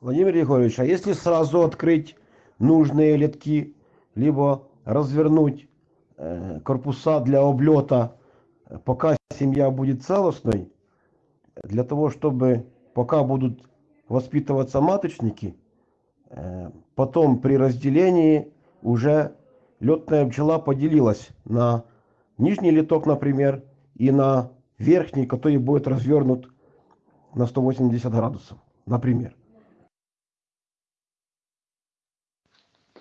Владимир Егорович, а если сразу открыть нужные летки, либо развернуть э, корпуса для облета, пока семья будет целостной, для того, чтобы пока будут воспитываться маточники, потом при разделении уже летная пчела поделилась на нижний литок, например, и на верхний, который будет развернут на 180 градусов, например.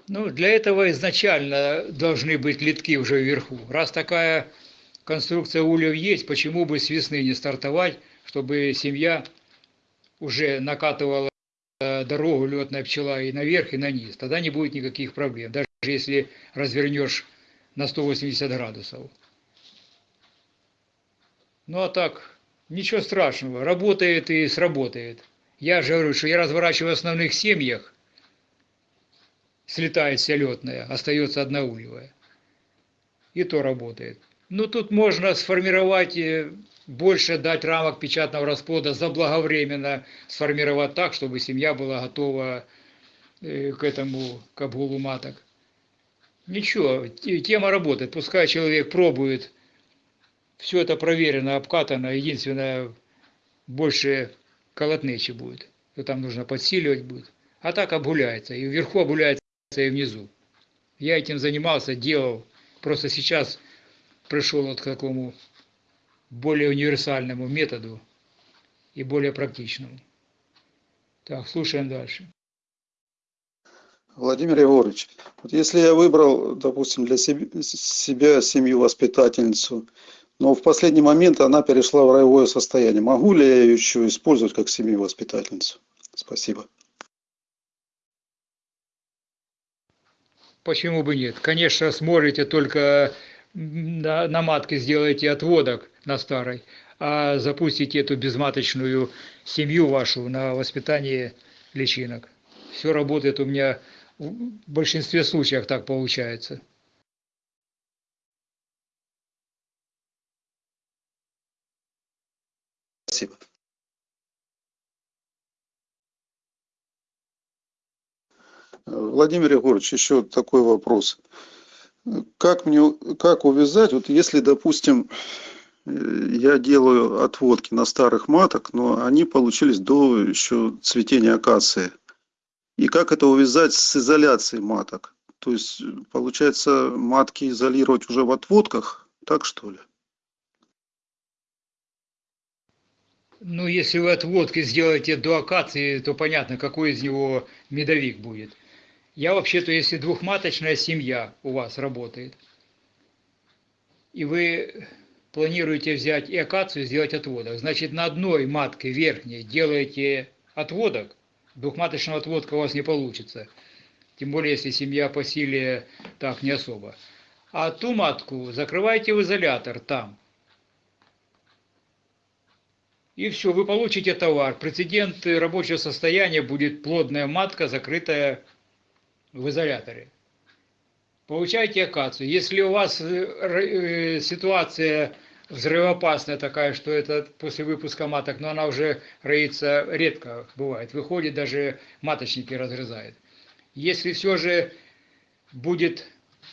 Ну, для этого изначально должны быть литки уже вверху. Раз такая конструкция ульев есть, почему бы с весны не стартовать, чтобы семья уже накатывала дорогу летная пчела и наверх, и на низ. Тогда не будет никаких проблем, даже если развернешь на 180 градусов. Ну а так, ничего страшного, работает и сработает. Я же говорю, что я разворачиваю в основных семьях, слетает вся летная, остается одна ульевая. И то работает. Ну, тут можно сформировать, э, больше дать рамок печатного расплода, заблаговременно сформировать так, чтобы семья была готова э, к этому, к обгулу маток. Ничего, тема работает. Пускай человек пробует. Все это проверено, обкатано. Единственное, больше колотнечи будет. То там нужно подсиливать будет. А так обгуляется. И вверху обгуляется и внизу. Я этим занимался, делал. Просто сейчас пришел вот к такому более универсальному методу и более практичному. Так, слушаем дальше. Владимир Егорович, вот если я выбрал, допустим, для себя семью-воспитательницу, но в последний момент она перешла в роевое состояние, могу ли я ее еще использовать как семью-воспитательницу? Спасибо. Почему бы нет? Конечно, сможете только на, на матке сделаете отводок на старой, а запустите эту безматочную семью вашу на воспитание личинок. Все работает у меня в большинстве случаев так получается. Спасибо. Владимир Егорович, еще такой вопрос. Как мне, как увязать, вот если, допустим, я делаю отводки на старых маток, но они получились до еще цветения акации. И как это увязать с изоляцией маток? То есть, получается, матки изолировать уже в отводках, так что ли? Ну, если вы отводки сделаете до акации, то понятно, какой из него медовик будет. Я вообще-то, если двухматочная семья у вас работает, и вы планируете взять и акацию сделать отводок, значит на одной матке верхней делаете отводок, двухматочного отводка у вас не получится. Тем более, если семья по силе так не особо. А ту матку закрываете в изолятор там. И все, вы получите товар. Прецедент рабочего состояния будет плодная матка, закрытая в изоляторе. Получайте акацию. Если у вас э, э, ситуация взрывоопасная такая, что это после выпуска маток, но она уже роится редко бывает, выходит, даже маточники разрезает. Если все же будет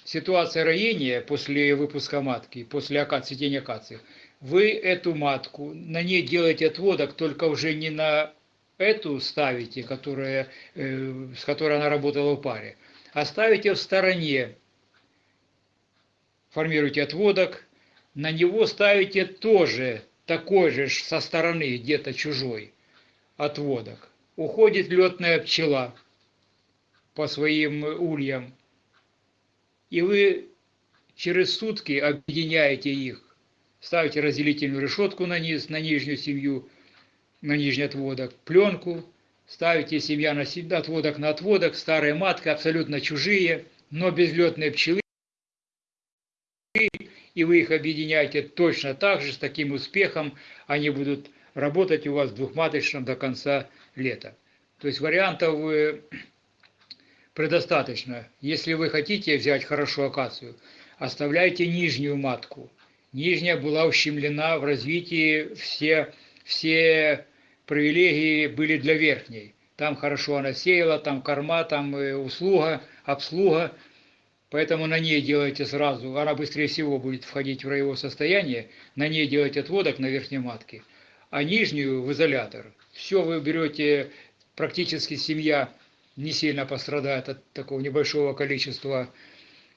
ситуация роения после выпуска матки, после акации, цветения акации, вы эту матку, на ней делаете отводок, только уже не на эту ставите, которая, э, с которой она работала в паре, оставите в стороне, формируйте отводок, на него ставите тоже такой же со стороны, где-то чужой отводок. Уходит летная пчела по своим ульям, и вы через сутки объединяете их, ставите разделительную решетку на низ, на нижнюю семью, на нижний отводок, пленку, ставите семья на отводок на отводок, старая матка, абсолютно чужие, но безлетные пчелы, и вы их объединяете точно так же, с таким успехом, они будут работать у вас двухматочном до конца лета. То есть вариантов э, предостаточно. Если вы хотите взять хорошую акацию, оставляйте нижнюю матку. Нижняя была ущемлена в развитии, все, все привилегии были для верхней. Там хорошо она сеяла, там корма, там э, услуга, обслуга. Поэтому на ней делайте сразу, она быстрее всего будет входить в роевое состояние, на ней делайте отводок на верхней матке, а нижнюю в изолятор. Все вы берете, практически семья не сильно пострадает от такого небольшого количества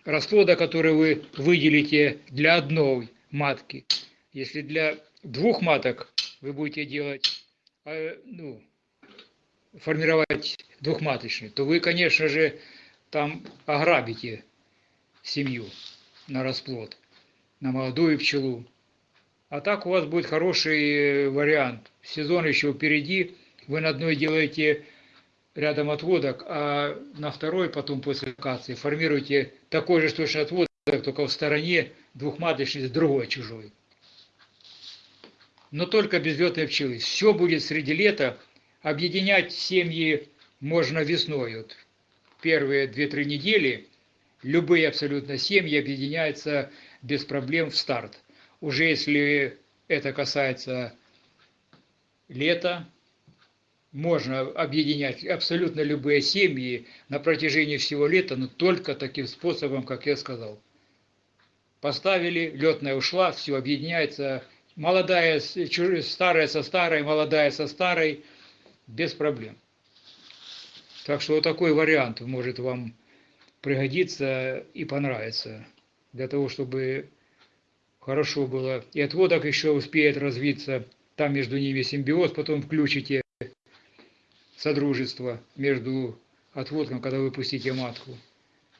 расплода, который вы выделите для одной матки. Если для двух маток вы будете делать, э, ну, формировать двухматочный, то вы, конечно же, там ограбите семью на расплод, на молодую пчелу. А так у вас будет хороший вариант. Сезон еще впереди, вы на одной делаете рядом отводок, а на второй потом после акации формируете такой же точно отводок, только в стороне двухматочный с другой чужой. Но только без летной пчелы. Все будет среди лета. Объединять семьи можно весной. Вот первые 2-3 недели любые абсолютно семьи объединяются без проблем в старт. Уже если это касается лета, можно объединять абсолютно любые семьи на протяжении всего лета, но только таким способом, как я сказал. Поставили, летная ушла, все объединяется, молодая, старая со старой, молодая со старой, без проблем. Так что вот такой вариант может вам пригодиться и понравиться, для того, чтобы хорошо было. И отводок еще успеет развиться, там между ними симбиоз, потом включите содружество между отводком, когда вы пустите матку.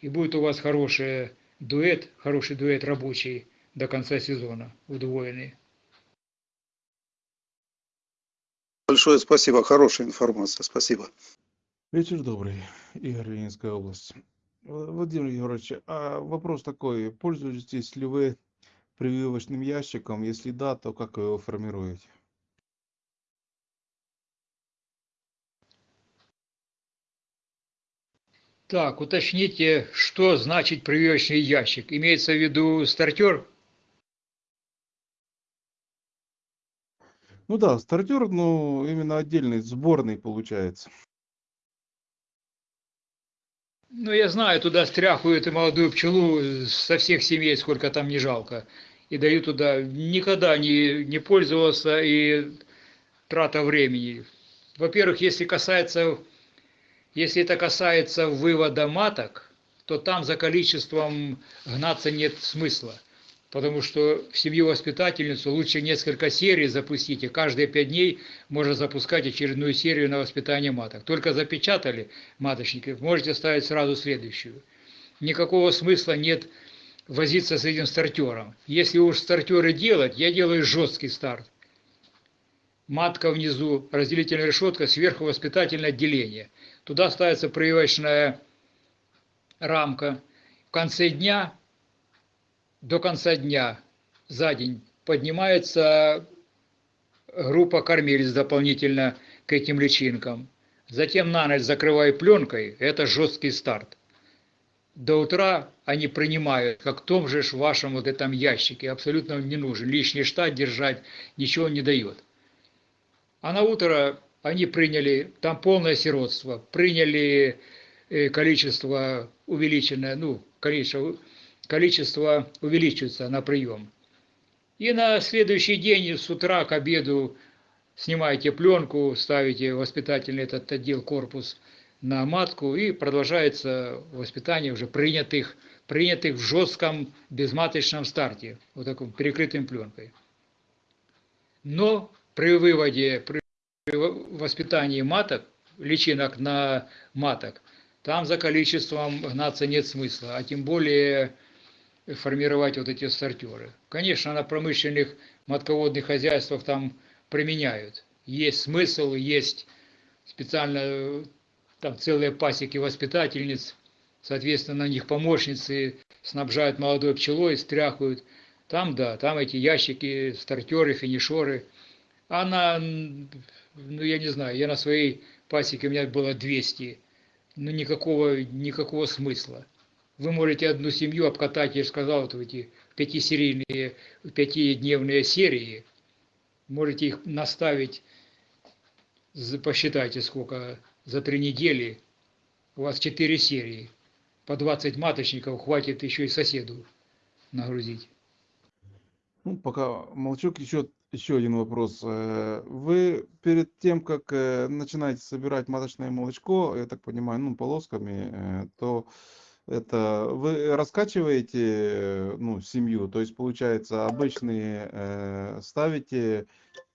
И будет у вас хороший дуэт, хороший дуэт рабочий до конца сезона, удвоенный. Большое спасибо, хорошая информация, спасибо. Вечер добрый, Игорь, Ленинская область. Владимир Егорович, а вопрос такой, пользуетесь ли вы прививочным ящиком? Если да, то как вы его формируете? Так, уточните, что значит прививочный ящик? Имеется в виду стартер? Ну да, стартер, но именно отдельный, сборный получается. Ну, я знаю, туда стряхивают и молодую пчелу со всех семей, сколько там не жалко. И дают туда. Никогда не, не пользовался и трата времени. Во-первых, если касается если это касается вывода маток, то там за количеством гнаться нет смысла. Потому что в семью воспитательницу лучше несколько серий запустить, и каждые пять дней можно запускать очередную серию на воспитание маток. Только запечатали маточники, можете ставить сразу следующую. Никакого смысла нет возиться с этим стартером. Если уж стартеры делать, я делаю жесткий старт. Матка внизу, разделительная решетка, сверху воспитательное отделение – Туда ставится прививочная рамка. В конце дня, до конца дня, за день, поднимается группа кормилец дополнительно к этим личинкам. Затем на ночь закрываю пленкой, это жесткий старт. До утра они принимают, как в том же вашем вот этом ящике, абсолютно не нужен. Лишний штат держать ничего не дает. А на утро они приняли, там полное сиротство, приняли э, количество увеличенное, ну, количество, количество увеличивается на прием. И на следующий день с утра к обеду снимаете пленку, ставите воспитательный этот отдел корпус на матку и продолжается воспитание уже принятых, принятых в жестком безматочном старте, вот таком перекрытым пленкой. Но при выводе, при воспитании маток, личинок на маток, там за количеством гнаться нет смысла, а тем более формировать вот эти стартеры. Конечно, на промышленных матководных хозяйствах там применяют. Есть смысл, есть специально там целые пасеки воспитательниц, соответственно, на них помощницы снабжают молодой пчелой, стряхивают. Там, да, там эти ящики, стартеры, финишеры. А на ну, я не знаю, я на своей пасеке, у меня было 200 ну, никакого, никакого смысла. Вы можете одну семью обкатать, я же сказал, вот эти пятисерийные, пятидневные серии, можете их наставить, посчитайте сколько, за три недели, у вас четыре серии, по 20 маточников хватит еще и соседу нагрузить. Ну, пока молчок, еще, еще один вопрос. Э, Вы перед тем, как э, начинаете собирать маточное молочко, я так понимаю, ну, полосками, э, то это вы раскачиваете, ну, семью, то есть, получается, обычные э, ставите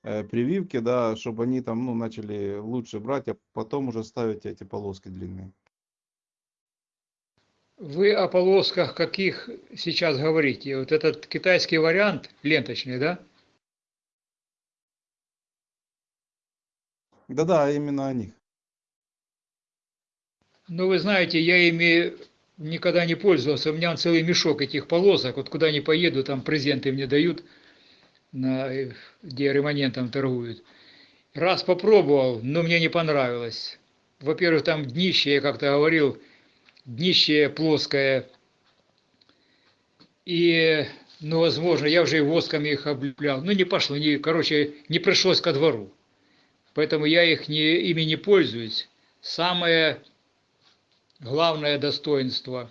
э, прививки, да, чтобы они там, ну, начали лучше брать, а потом уже ставите эти полоски длинные. Вы о полосках каких сейчас говорите? Вот этот китайский вариант ленточный, да? Да-да, именно о них. Ну, вы знаете, я ими никогда не пользовался. У меня он целый мешок этих полосок. Вот куда ни поеду, там презенты мне дают, на, э, где ремонентом торгуют. Раз попробовал, но мне не понравилось. Во-первых, там днище, я как-то говорил, днище плоское. И, ну, возможно, я уже и воском их облеплял. Ну, не пошло, не, короче, не пришлось ко двору. Поэтому я их не, ими не пользуюсь. Самое главное достоинство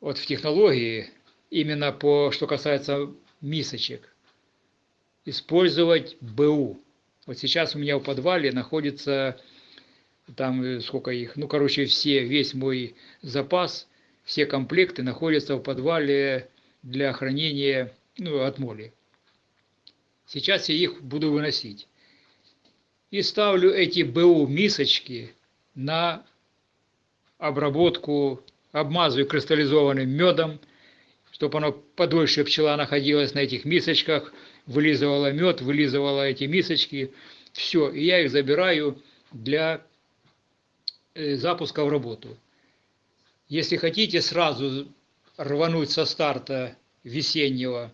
вот в технологии, именно по, что касается мисочек, использовать БУ. Вот сейчас у меня в подвале находится там э, сколько их, ну, короче, все, весь мой запас, все комплекты находятся в подвале для хранения, ну, от моли. Сейчас я их буду выносить. И ставлю эти БУ мисочки на обработку, обмазываю кристаллизованным медом, чтобы оно подольше пчела находилась на этих мисочках, вылизывала мед, вылизывала эти мисочки. Все, и я их забираю для э, запуска в работу. Если хотите сразу рвануть со старта весеннего,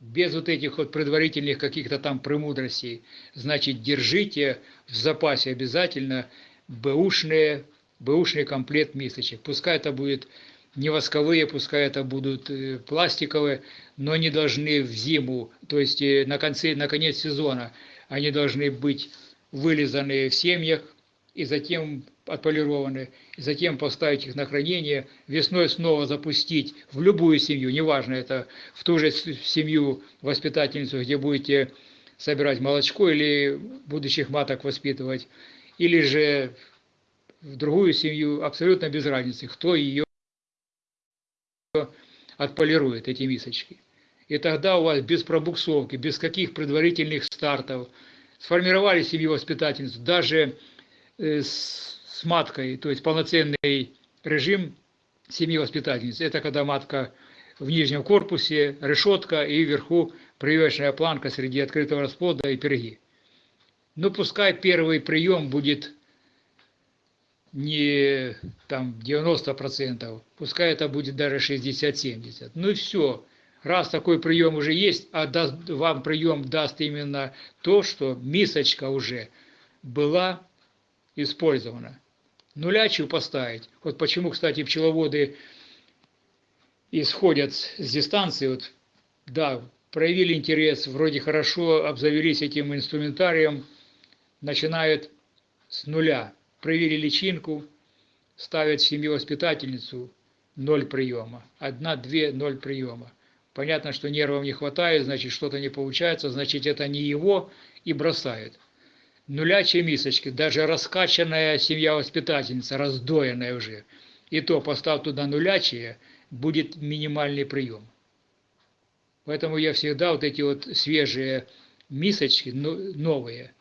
без вот этих вот предварительных каких-то там премудростей, значит, держите в запасе обязательно бэушные, бэушный комплект мисочек. Пускай это будет не восковые, пускай это будут э, пластиковые, но они должны в зиму, то есть э, на, конце, на конец сезона, они должны быть вылизаны в семьях и затем отполированы, и затем поставить их на хранение, весной снова запустить в любую семью, неважно, это в ту же семью воспитательницу, где будете собирать молочко или будущих маток воспитывать, или же в другую семью, абсолютно без разницы, кто ее отполирует, эти мисочки. И тогда у вас без пробуксовки, без каких предварительных стартов, сформировали семью воспитательницу, даже э, с, маткой, то есть полноценный режим семьи воспитательницы. Это когда матка в нижнем корпусе, решетка и вверху прививочная планка среди открытого расплода и перги. Ну, пускай первый прием будет не там 90%, пускай это будет даже 60-70. Ну и все. Раз такой прием уже есть, а даст, вам прием даст именно то, что мисочка уже была использована. Нулячью поставить. Вот почему, кстати, пчеловоды исходят с дистанции. Вот, да, проявили интерес, вроде хорошо обзавелись этим инструментарием, начинают с нуля. Проявили личинку, ставят в семью воспитательницу, ноль приема. Одна, две, ноль приема. Понятно, что нервов не хватает, значит, что-то не получается, значит, это не его, и бросают. Нулячие мисочки, даже раскачанная семья воспитательница, раздоенная уже, и то поставь туда нулячие, будет минимальный прием. Поэтому я всегда вот эти вот свежие мисочки, ну, новые,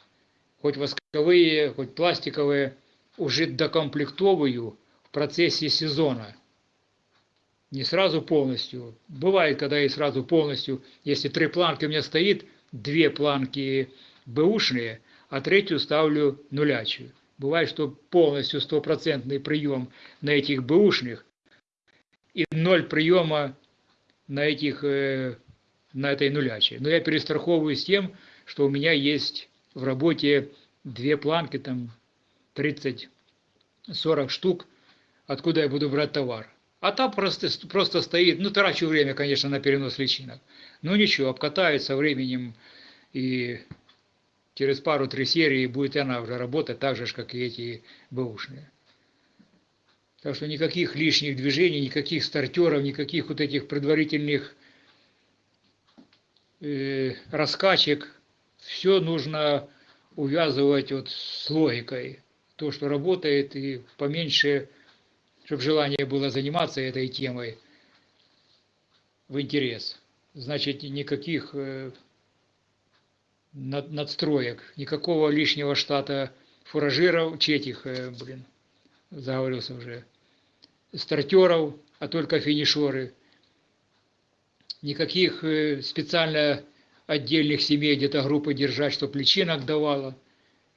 хоть восковые, хоть пластиковые, уже докомплектовываю в процессе сезона. Не сразу полностью. Бывает, когда и сразу полностью, если три планки у меня стоит, две планки бэушные, а третью ставлю нулячую. Бывает, что полностью стопроцентный прием на этих бэушных и ноль приема на этих э, на этой нулячей. Но я перестраховываюсь тем, что у меня есть в работе две планки, там 30-40 штук, откуда я буду брать товар. А там просто, просто стоит, ну, трачу время, конечно, на перенос личинок. Ну, ничего, обкатает со временем, и через пару-три серии будет она уже работать так же, как и эти бэушные. Так что никаких лишних движений, никаких стартеров, никаких вот этих предварительных э, раскачек. Все нужно увязывать вот с логикой. То, что работает, и поменьше, чтобы желание было заниматься этой темой в интерес. Значит, никаких э, над, надстроек, никакого лишнего штата фуражиров, четих, э, блин, заговорился уже, стартеров, а только финишеры. Никаких э, специально отдельных семей где-то группы держать, чтобы личинок давала,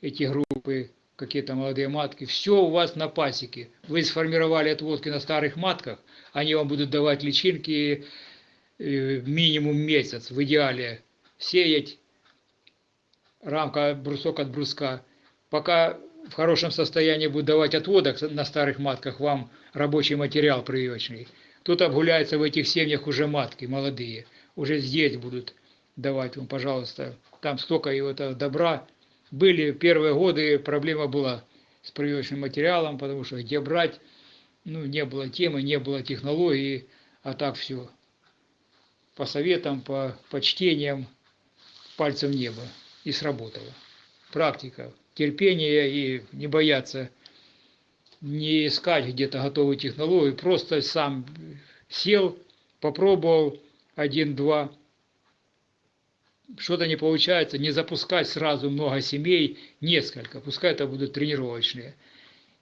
эти группы, какие-то молодые матки. Все у вас на пасеке. Вы сформировали отводки на старых матках, они вам будут давать личинки э, минимум месяц, в идеале сеять рамка, брусок от бруска. Пока в хорошем состоянии будет давать отводок на старых матках вам рабочий материал прививочный. Тут обгуляются в этих семьях уже матки молодые. Уже здесь будут давать вам, пожалуйста. Там столько и этого добра. Были первые годы, проблема была с прививочным материалом, потому что где брать, ну, не было темы, не было технологии, а так все. По советам, по, по чтениям, пальцем в небо. И сработало. Практика, терпение и не бояться не искать где-то готовую технологию, просто сам сел, попробовал один-два, что-то не получается, не запускать сразу много семей, несколько, пускай это будут тренировочные.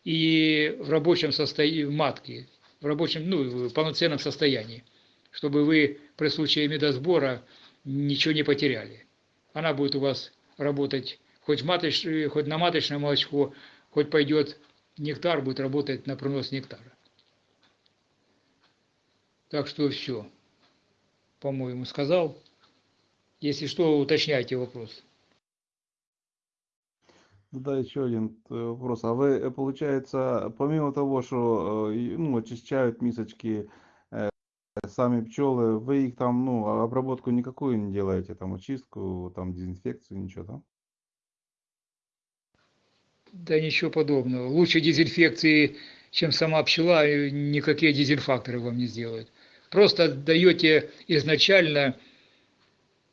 И в рабочем состоянии, матки, в рабочем, ну, в полноценном состоянии, чтобы вы при случае медосбора ничего не потеряли. Она будет у вас работать хоть, маточ, хоть на маточное молочко, хоть пойдет нектар, будет работать на пронос нектара. Так что все, по-моему, сказал. Если что, уточняйте вопрос. Ну Да, еще один э, вопрос. А вы, э, получается, помимо того, что э, ну, очищают мисочки сами пчелы, вы их там, ну, а обработку никакую не делаете, там, очистку, там, дезинфекцию, ничего, да? Да ничего подобного. Лучше дезинфекции, чем сама пчела, никакие дезинфакторы вам не сделают. Просто даете изначально,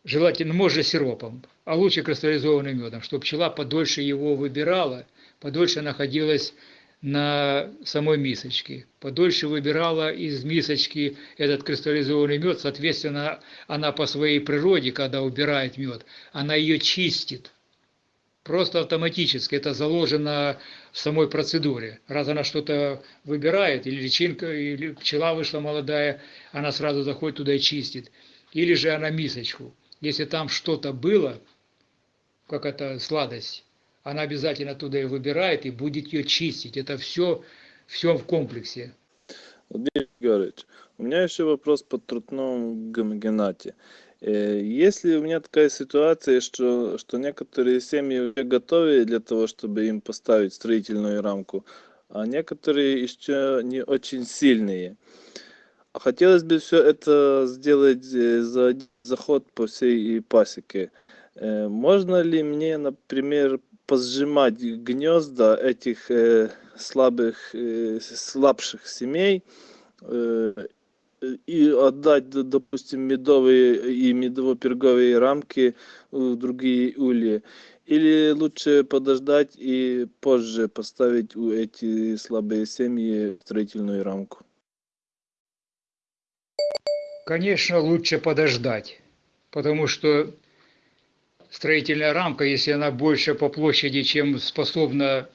желательно, можно сиропом, а лучше кристаллизованным медом, чтобы пчела подольше его выбирала, подольше находилась на самой мисочке, подольше выбирала из мисочки этот кристаллизованный мед, соответственно, она по своей природе, когда убирает мед, она ее чистит, просто автоматически, это заложено в самой процедуре. Раз она что-то выбирает, или личинка, или пчела вышла молодая, она сразу заходит туда и чистит. Или же она мисочку. Если там что-то было, как это сладость, она обязательно туда и выбирает и будет ее чистить. Это все, все в комплексе. Владимир Георгиевич, у меня еще вопрос по трутному гомогенате. Э, Если у меня такая ситуация, что, что некоторые семьи уже готовы для того, чтобы им поставить строительную рамку, а некоторые еще не очень сильные. Хотелось бы все это сделать э, за заход по всей пасеке. Э, Можно ли мне, например, позжимать гнезда этих э, слабых, слабших семей и отдать, допустим, медовые и медово-перговые рамки в другие ульи? Или лучше подождать и позже поставить у эти слабые семьи строительную рамку? Конечно, лучше подождать, потому что строительная рамка, если она больше по площади, чем способна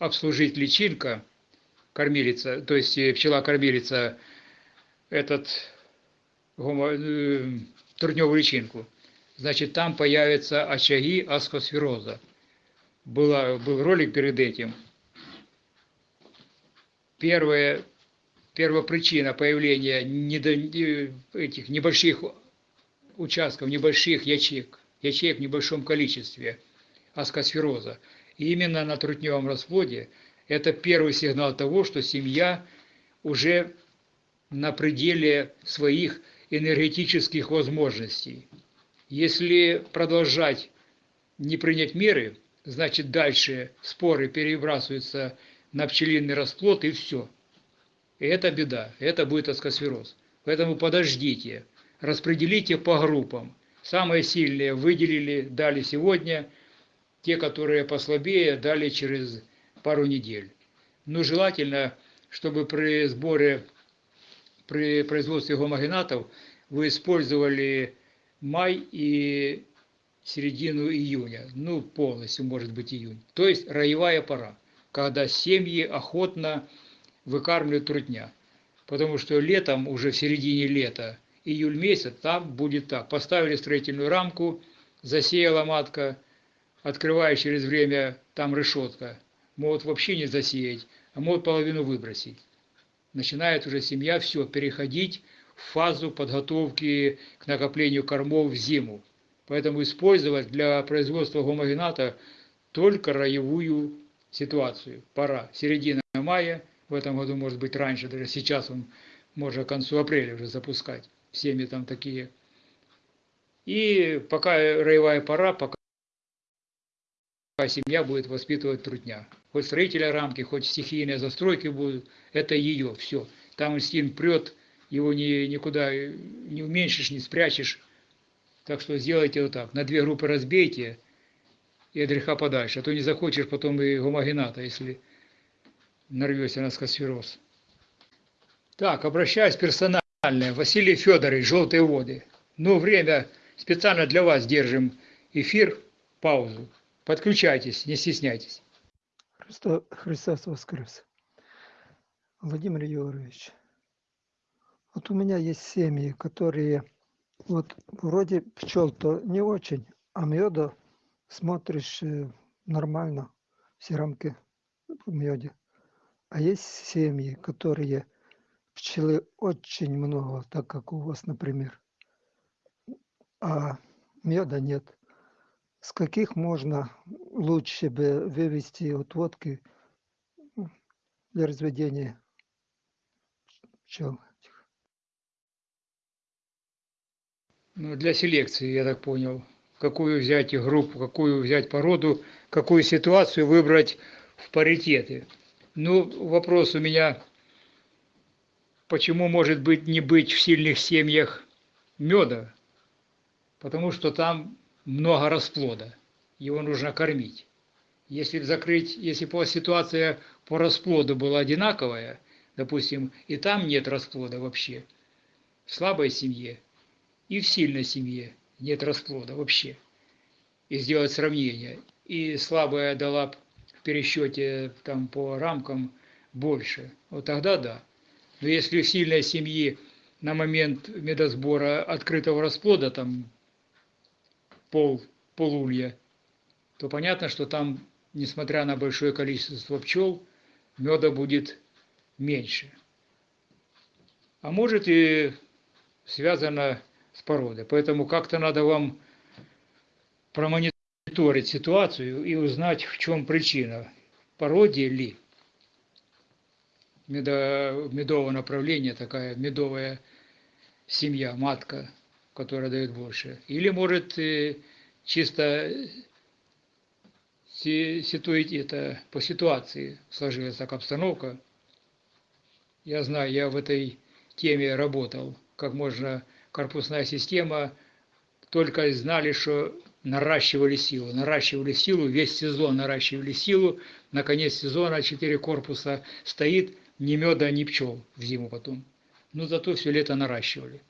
обслужить личинка, кормилица, то есть э, пчела-кормилица, этот гомо, э, трудневую личинку, значит, там появятся очаги аскосфероза. Была, был ролик перед этим. Первая, первопричина появления недо, этих небольших участков, небольших ячеек, ячеек в небольшом количестве аскосфероза. И именно на трутневом расплоде это первый сигнал того, что семья уже на пределе своих энергетических возможностей. Если продолжать не принять меры, значит дальше споры перебрасываются на пчелиный расплод и все. И это беда, это будет аскосфероз. Поэтому подождите, распределите по группам. Самые сильные выделили, дали сегодня, те, которые послабее, дали через пару недель. Но желательно, чтобы при сборе, при производстве гомогенатов вы использовали май и середину июня, ну полностью может быть июнь. То есть роевая пора, когда семьи охотно выкармливают трутня. Потому что летом, уже в середине лета, июль месяц, там будет так. Поставили строительную рамку, засеяла матка, открывая через время, там решетка. Могут вообще не засеять, а могут половину выбросить. Начинает уже семья все переходить в фазу подготовки к накоплению кормов в зиму. Поэтому использовать для производства гомогената только роевую ситуацию. Пора. Середина мая, в этом году может быть раньше, даже сейчас он можно к концу апреля уже запускать. Семьи там такие. И пока роевая пора, пока семья будет воспитывать трутня. Хоть строителя рамки, хоть стихийные застройки будут, это ее, все. Там инстинкт прет, его ни, никуда не уменьшишь, не спрячешь. Так что сделайте вот так. На две группы разбейте и от греха подальше. А то не захочешь потом и гомогената, если нарвешься на скосфероз. Так, обращаюсь персонально. Василий Федорович, «Желтые воды». Ну, время специально для вас держим эфир, паузу. Подключайтесь, не стесняйтесь. Христо, Христос воскрес. Владимир Егорович, вот у меня есть семьи, которые вот вроде пчел-то не очень, а меда смотришь э, нормально, все рамки в меде. А есть семьи, которые пчелы очень много, так как у вас, например, а меда нет. С каких можно лучше бы вывести отводки для разведения пчел? Ну, для селекции, я так понял. Какую взять группу, какую взять породу, какую ситуацию выбрать в паритеты. Ну, вопрос у меня, почему может быть не быть в сильных семьях меда? Потому что там много расплода, его нужно кормить. Если закрыть, если ситуация по расплоду была одинаковая, допустим, и там нет расплода вообще, в слабой семье и в сильной семье нет расплода вообще, и сделать сравнение, и слабая дала пересчете там по рамкам больше, вот тогда да. Но если в сильной семье на момент медосбора открытого расплода там пол, полулья, то понятно, что там, несмотря на большое количество пчел, меда будет меньше. А может и связано с породой. Поэтому как-то надо вам промониторить ситуацию и узнать, в чем причина. Породе ли? Медо, медовое направление, такая медовая семья, матка, которая дает больше. Или может э, чисто ситуить это по ситуации сложилась так обстановка. Я знаю, я в этой теме работал, как можно корпусная система, только знали, что наращивали силу, наращивали силу, весь сезон наращивали силу, наконец сезона четыре корпуса стоит, ни меда, ни пчел в зиму потом. Но зато все лето наращивали.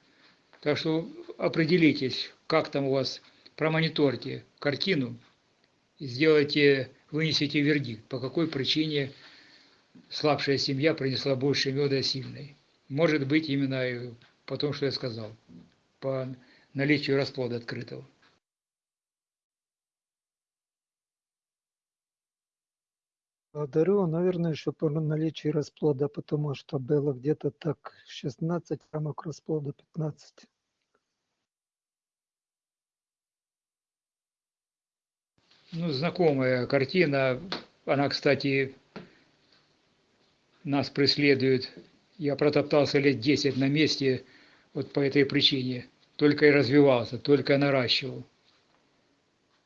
Так что определитесь, как там у вас, промониторьте картину, сделайте, вынесите вердикт, по какой причине слабшая семья принесла больше меда сильной. Может быть, именно по тому, что я сказал, по наличию расплода открытого. Благодарю, наверное, еще по наличию расплода, потому что было где-то так 16 рамок расплода, 15. Ну, знакомая картина. Она, кстати, нас преследует. Я протоптался лет 10 на месте вот по этой причине. Только и развивался, только и наращивал.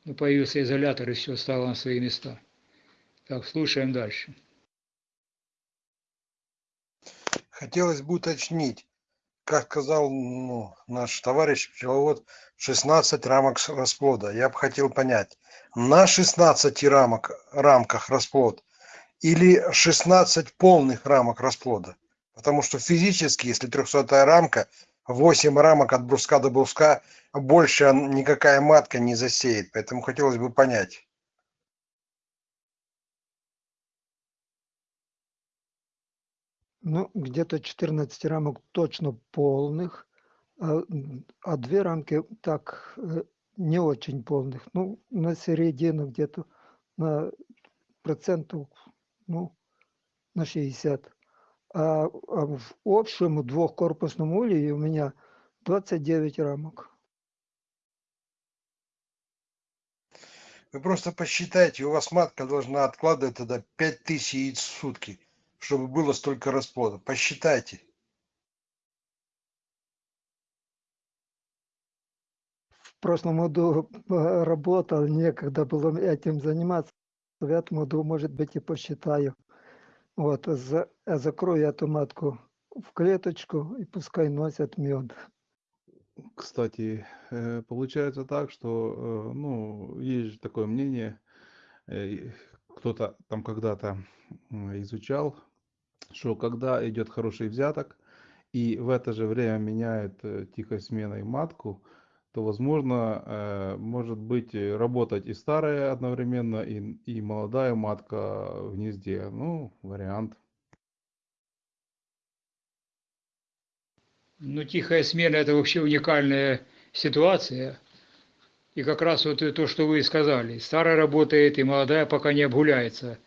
Ну, появился изолятор, и все стало на свои места. Так, слушаем дальше. Хотелось бы уточнить, как сказал ну, наш товарищ пчеловод, 16 рамок расплода. Я бы хотел понять, на 16 рамок, рамках расплод или 16 полных рамок расплода? Потому что физически, если 300 рамка, 8 рамок от бруска до бруска, больше никакая матка не засеет. Поэтому хотелось бы понять. Ну, где-то 14 рамок точно полных, а, а две рамки так э, не очень полных. Ну, на середину где-то на процентов, ну, на 60. А, а в общем двухкорпусном улье у меня 29 рамок. Вы просто посчитайте, у вас матка должна откладывать тогда 5000 яиц в сутки, чтобы было столько расплода. Посчитайте. В прошлом году э, работал, некогда было этим заниматься. В этом году, может быть, и посчитаю. Вот, за, а закрою эту матку в клеточку и пускай носят мед. Кстати, э, получается так, что, э, ну, есть же такое мнение, э, кто-то там когда-то изучал, что когда идет хороший взяток и в это же время меняет э, тихой сменой матку, то, возможно, э, может быть э, работать и старая одновременно, и, и молодая матка в гнезде. Ну, вариант. Ну, тихая смена – это вообще уникальная ситуация. И как раз вот то, что вы сказали. Старая работает, и молодая пока не обгуляется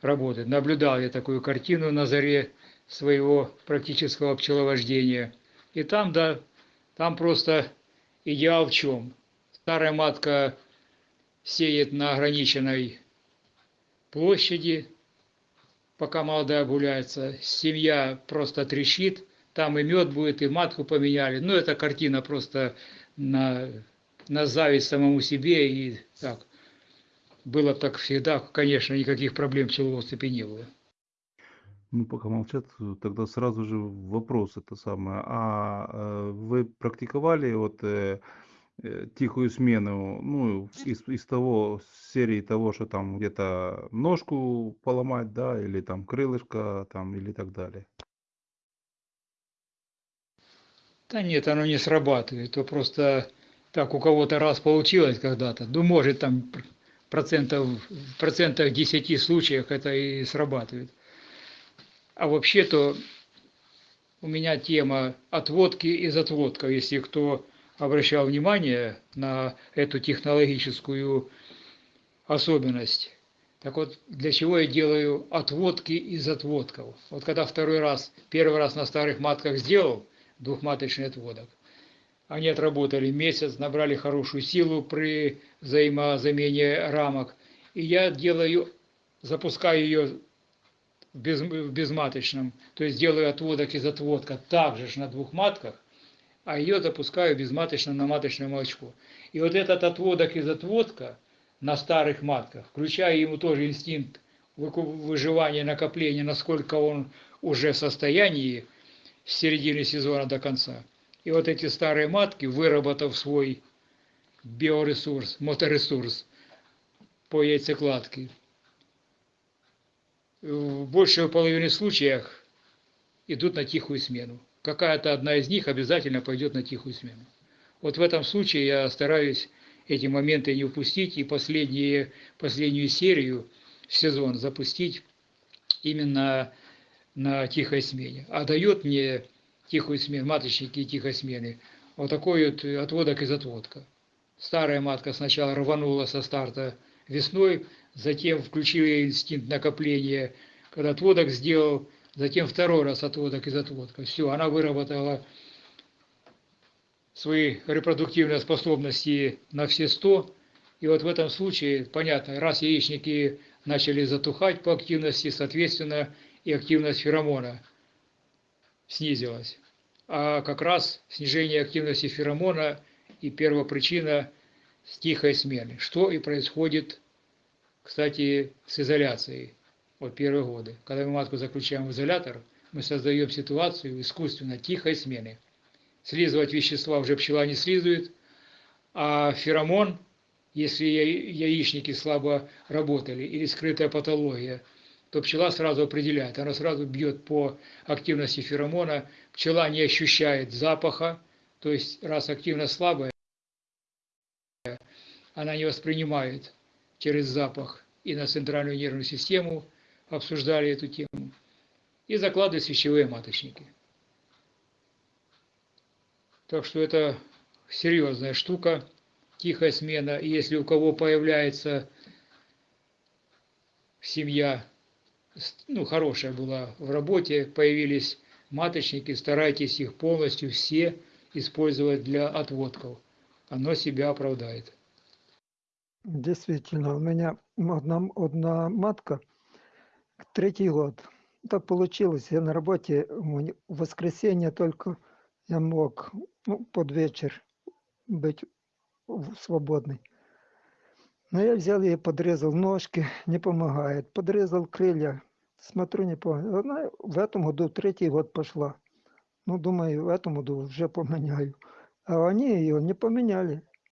работает. Наблюдал я такую картину на заре своего практического пчеловождения. И там, да, там просто идеал в чем? Старая матка сеет на ограниченной площади, пока молодая гуляется. Семья просто трещит, там и мед будет, и матку поменяли. Ну, эта картина просто на, на зависть самому себе. И так, было так всегда, конечно, никаких проблем в пчеловодстве не было. Ну, пока молчат, тогда сразу же вопрос это самое. А э, вы практиковали вот э, э, тихую смену, ну, из, из того, серии того, что там где-то ножку поломать, да, или там крылышко, там, или так далее? Да нет, оно не срабатывает, то просто так у кого-то раз получилось когда-то, ну, может, там процентов, в процентах 10 случаях это и срабатывает. А вообще-то у меня тема отводки из отводков, если кто обращал внимание на эту технологическую особенность. Так вот, для чего я делаю отводки из отводков? Вот когда второй раз, первый раз на старых матках сделал двухматочный отводок, они отработали месяц, набрали хорошую силу при взаимозамене рамок. И я делаю, запускаю ее в, без, в безматочном, то есть делаю отводок из отводка также ж на двух матках, а ее запускаю безматочно на маточное молочко. И вот этот отводок из отводка на старых матках, включая ему тоже инстинкт выживания, накопления, насколько он уже в состоянии с середины сезона до конца. И вот эти старые матки, выработав свой биоресурс, моторесурс по яйцекладке, в большей половине случаев идут на тихую смену. Какая-то одна из них обязательно пойдет на тихую смену. Вот в этом случае я стараюсь эти моменты не упустить и последние, последнюю серию в сезон запустить именно на тихой смене. А дает мне тихую смену, маточники тихой смены, вот такой вот отводок из отводка. Старая матка сначала рванула со старта весной, затем включил я инстинкт накопления, когда отводок сделал, затем второй раз отводок из отводка. Все, она выработала свои репродуктивные способности на все 100, И вот в этом случае, понятно, раз яичники начали затухать по активности, соответственно, и активность феромона снизилась. А как раз снижение активности феромона и первопричина тихой смены. Что и происходит, кстати, с изоляцией вот первые годы. Когда мы матку заключаем в изолятор, мы создаем ситуацию искусственно тихой смены. Слизывать вещества уже пчела не слизывает, а феромон, если яи- яичники слабо работали или скрытая патология, то пчела сразу определяет, она сразу бьет по активности феромона, пчела не ощущает запаха, то есть раз активность слабая, она не воспринимает через запах и на центральную нервную систему, обсуждали эту тему, и закладывает свечевые маточники. Так что это серьезная штука, тихая смена. И если у кого появляется семья, ну, хорошая была в работе, появились маточники, старайтесь их полностью все использовать для отводков. Оно себя оправдает. Действительно, у меня одна, одна матка, третий год. Так получилось, я на работе, в воскресенье только я мог ну, под вечер быть свободный. Но я взял ее, подрезал ножки, не помогает. Подрезал крылья, смотрю, не помогает. Она в этом году третий год пошла. Ну, думаю, в этом году уже поменяю. А они ее не поменяли.